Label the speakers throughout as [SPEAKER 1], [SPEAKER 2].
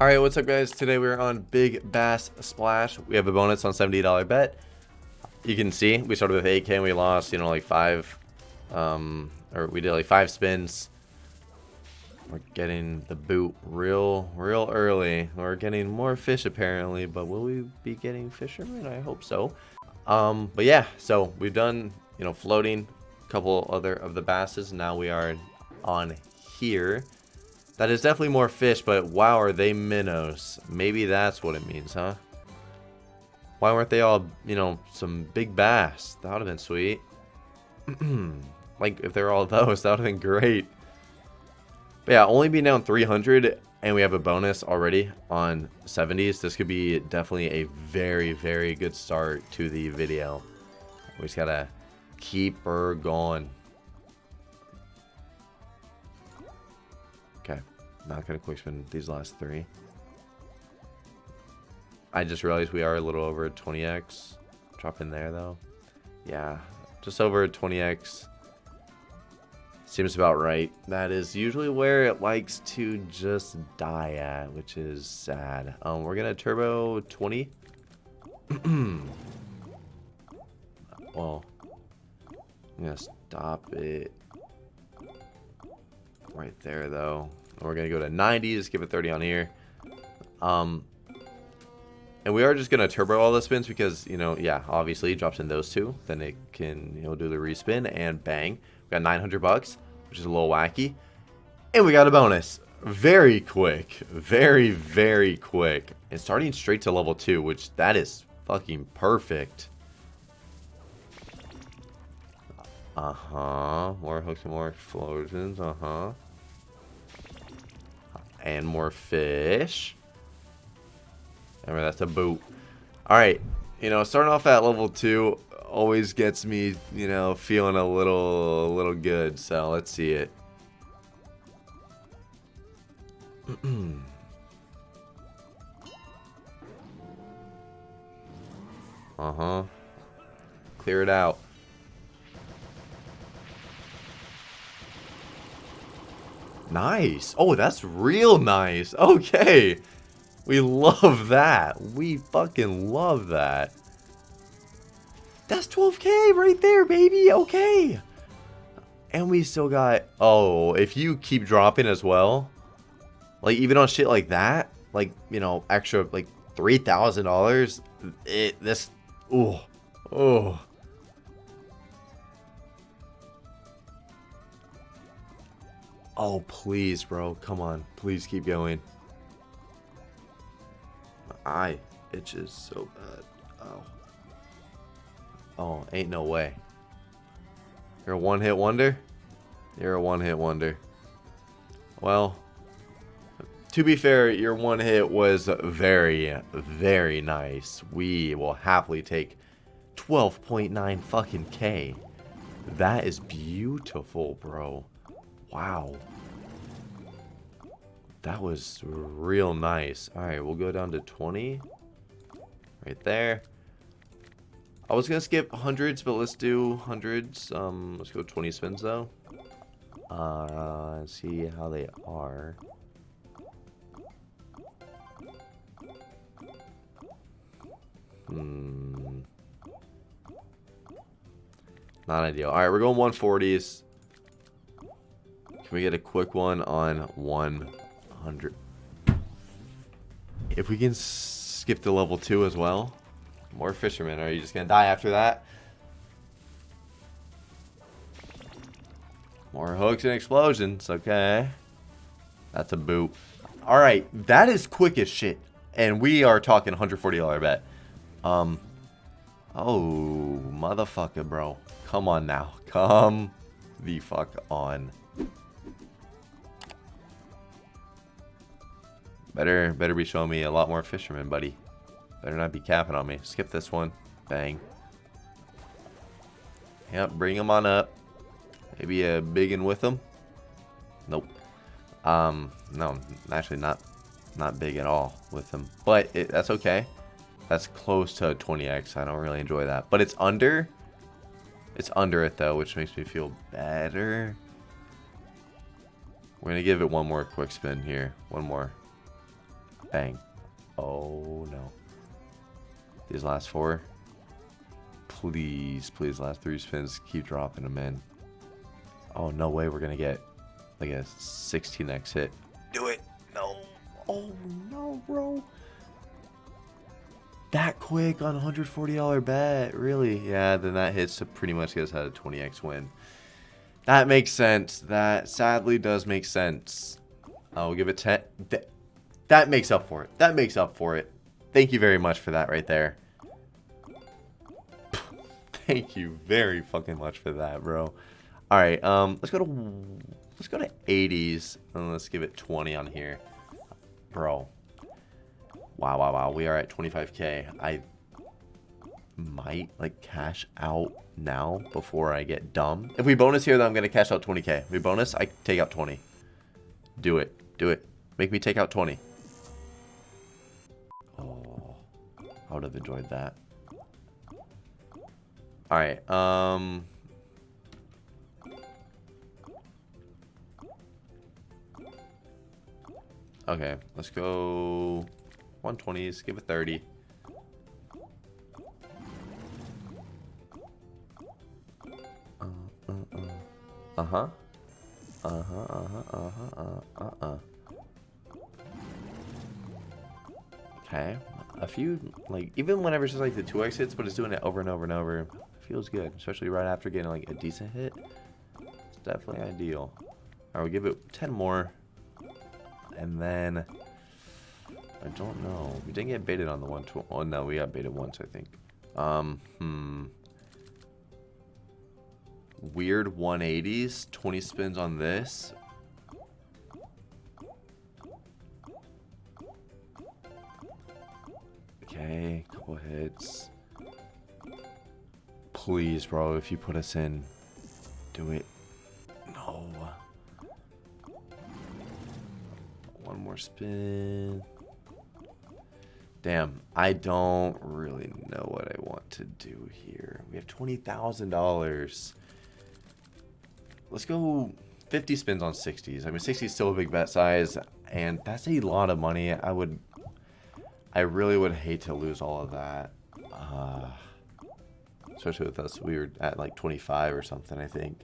[SPEAKER 1] Alright, what's up guys? Today we're on Big Bass Splash. We have a bonus on $70 bet. You can see, we started with 8k and we lost, you know, like 5, um, or we did like 5 spins. We're getting the boot real, real early. We're getting more fish apparently, but will we be getting fishermen? I hope so. Um, but yeah, so we've done, you know, floating, a couple other of the basses. Now we are on here. That is definitely more fish, but wow, are they minnows? Maybe that's what it means, huh? Why weren't they all, you know, some big bass? That would have been sweet. like, if they're all those, that would have been great. But yeah, only being down 300, and we have a bonus already on 70s. This could be definitely a very, very good start to the video. We just gotta keep her going. Not gonna quick spin these last three. I just realized we are a little over 20x. Drop in there though. Yeah, just over 20x. Seems about right. That is usually where it likes to just die at, which is sad. Um, we're gonna turbo 20. well, I'm gonna stop it right there though. We're going to go to 90, just give it 30 on here. Um, and we are just going to turbo all the spins because, you know, yeah, obviously it drops in those two. Then it can, you know, do the respin and bang. We got 900 bucks, which is a little wacky. And we got a bonus. Very quick. Very, very quick. And starting straight to level 2, which that is fucking perfect. Uh-huh. More hooks and more explosions. Uh-huh. And more fish. Remember, that's a boot. Alright, you know, starting off at level 2 always gets me, you know, feeling a little, a little good. So, let's see it. uh-huh. Clear it out. Nice. Oh, that's real nice. Okay. We love that. We fucking love that. That's 12k right there, baby. Okay. And we still got... Oh, if you keep dropping as well, like even on shit like that, like, you know, extra, like, $3,000, it, this... Oh. Oh. Oh, please, bro. Come on. Please keep going. My eye itches so bad. Oh. Oh, ain't no way. You're a one-hit wonder? You're a one-hit wonder. Well, to be fair, your one hit was very, very nice. We will happily take 12.9 fucking K. That is beautiful, bro. Wow. That was real nice. Alright, we'll go down to 20. Right there. I was going to skip hundreds, but let's do hundreds. Um, let's go 20 spins, though. Uh, see how they are. Hmm. Not ideal. Alright, we're going 140s. Can we get a quick one on 100? If we can skip to level 2 as well. More fishermen. Are you just going to die after that? More hooks and explosions. Okay. That's a boot. Alright. That is quick as shit. And we are talking $140 bet. Um. Oh, motherfucker, bro. Come on now. Come the fuck on. Better, better be showing me a lot more fishermen, buddy. Better not be capping on me. Skip this one. Bang. Yep, bring them on up. Maybe a big one with them. Nope. Um, no, actually not, not big at all with them. But it, that's okay. That's close to 20x. I don't really enjoy that. But it's under. It's under it though, which makes me feel better. We're gonna give it one more quick spin here. One more. Bang. Oh, no. These last four. Please, please, last three spins, keep dropping them in. Oh, no way we're going to get like a 16x hit. Do it. No. Oh, no, bro. That quick on a $140 bet. Really? Yeah, then that hits to pretty much get us out a 20x win. That makes sense. That sadly does make sense. I'll give it 10. That, makes up for it. That makes up for it. Thank you very much for that right there. Thank you very fucking much for that, bro. All right, um, let's go to let's go to 80s and let's give it 20 on here, bro. Wow, wow, wow. We are at 25k. I might like cash out now before I get dumb. If we bonus here, then I'm gonna cash out 20k. If we bonus, I take out 20. Do it. Do it. Make me take out 20. I would have enjoyed that. All right. Um. Okay, let's go 120s, give it 30. Uh, uh, uh. Uh-huh. Uh-huh, uh-huh, uh-huh, uh, uh-uh. Okay. A few, like, even whenever it's just like the 2x hits, but it's doing it over and over and over. Feels good, especially right after getting like a decent hit. It's definitely ideal. Alright, we'll give it 10 more. And then, I don't know. We didn't get baited on the one. Oh no, we got baited once, I think. Um, hmm. Weird 180s. 20 spins on this. Okay, couple hits. Please, bro, if you put us in, do it. No. One more spin. Damn, I don't really know what I want to do here. We have $20,000. Let's go 50 spins on 60s. I mean, 60 is still a big bet size, and that's a lot of money. I would, I really would hate to lose all of that. Uh, especially with us, we were at like 25 or something, I think.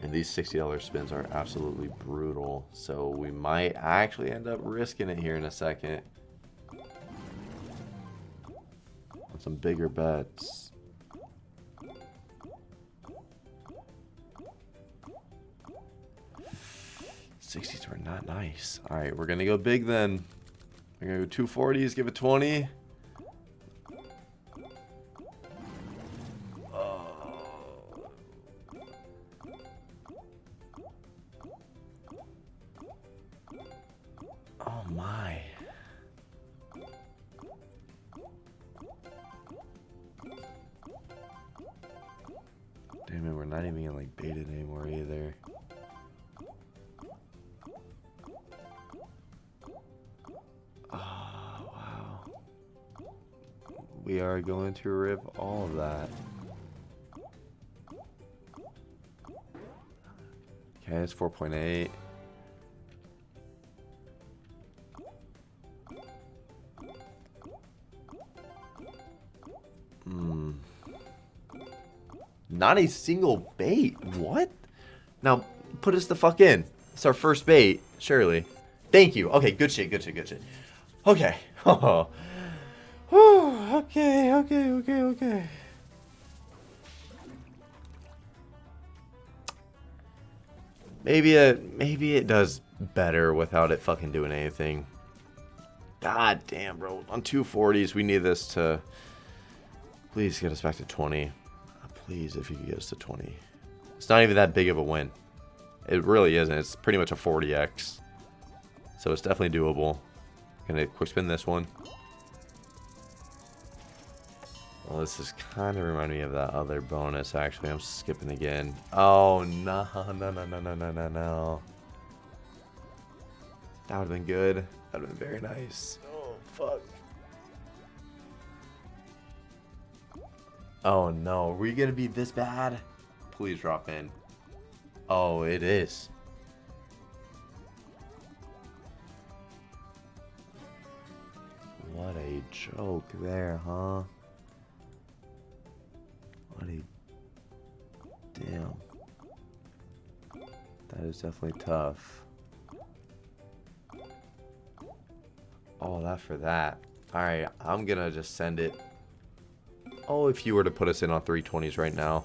[SPEAKER 1] And these $60 spins are absolutely brutal. So we might actually end up risking it here in a second. On some bigger bets. Sixties were not nice. All right, we're gonna go big then. We're gonna go two forties. Give it twenty. Oh. oh my. Damn it, we're not even getting like baited anymore either. Oh, wow. We are going to rip all of that. Okay, it's 4.8. Hmm. Not a single bait. What? Now, put us the fuck in. It's our first bait, surely. Thank you. Okay, good shit, good shit, good shit. Okay. Oh. okay, okay, okay, okay. Maybe it, maybe it does better without it fucking doing anything. God damn, bro. On 240s, we need this to Please get us back to 20. Ah, please, if you could get us to 20. It's not even that big of a win. It really isn't. It's pretty much a 40x. So it's definitely doable. Gonna quick spin this one. Well, this is kind of reminding me of that other bonus, actually. I'm skipping again. Oh, no, no, no, no, no, no, no, That would have been good. That would have been very nice. Oh, fuck. Oh, no. Are we going to be this bad? Please drop in. Oh, it is. What a joke there, huh? What a... Damn. That is definitely tough. Oh, that for that. Alright, I'm gonna just send it. Oh, if you were to put us in on 320s right now.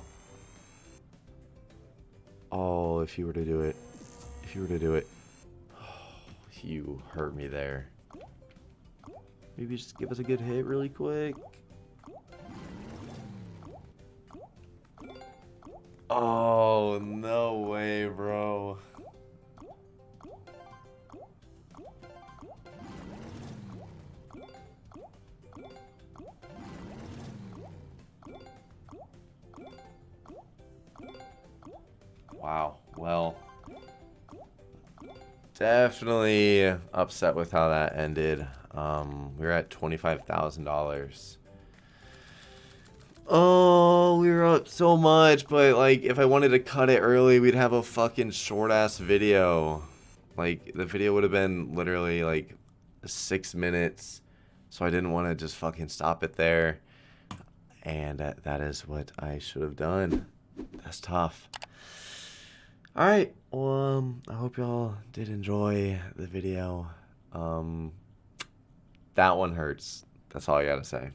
[SPEAKER 1] Oh, if you were to do it. If you were to do it. Oh, you hurt me there. Maybe just give us a good hit really quick. Oh, no way, bro. Wow. Well, definitely upset with how that ended. Um, we were at $25,000. Oh, we were up so much, but like if I wanted to cut it early, we'd have a fucking short ass video. Like the video would have been literally like six minutes. So I didn't want to just fucking stop it there. And that, that is what I should have done. That's tough. Alright, well, um, I hope y'all did enjoy the video. Um, that one hurts. That's all I gotta say.